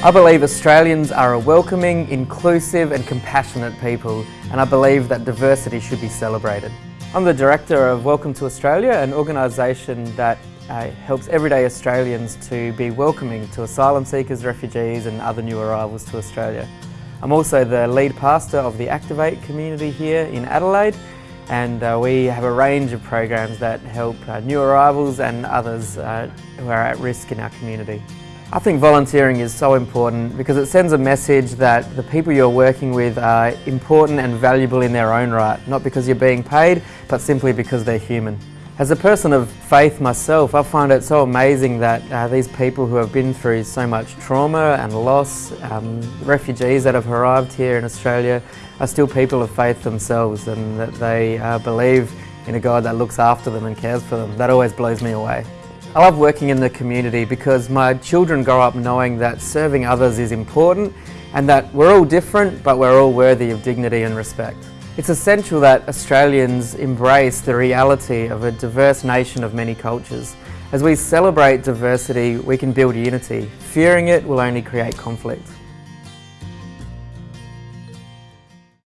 I believe Australians are a welcoming, inclusive and compassionate people and I believe that diversity should be celebrated. I'm the Director of Welcome to Australia, an organisation that uh, helps everyday Australians to be welcoming to asylum seekers, refugees and other new arrivals to Australia. I'm also the lead pastor of the Activate community here in Adelaide and uh, we have a range of programs that help uh, new arrivals and others uh, who are at risk in our community. I think volunteering is so important because it sends a message that the people you're working with are important and valuable in their own right, not because you're being paid, but simply because they're human. As a person of faith myself, I find it so amazing that uh, these people who have been through so much trauma and loss, um, refugees that have arrived here in Australia, are still people of faith themselves and that they uh, believe in a God that looks after them and cares for them. That always blows me away. I love working in the community because my children grow up knowing that serving others is important and that we're all different but we're all worthy of dignity and respect. It's essential that Australians embrace the reality of a diverse nation of many cultures. As we celebrate diversity, we can build unity. Fearing it will only create conflict.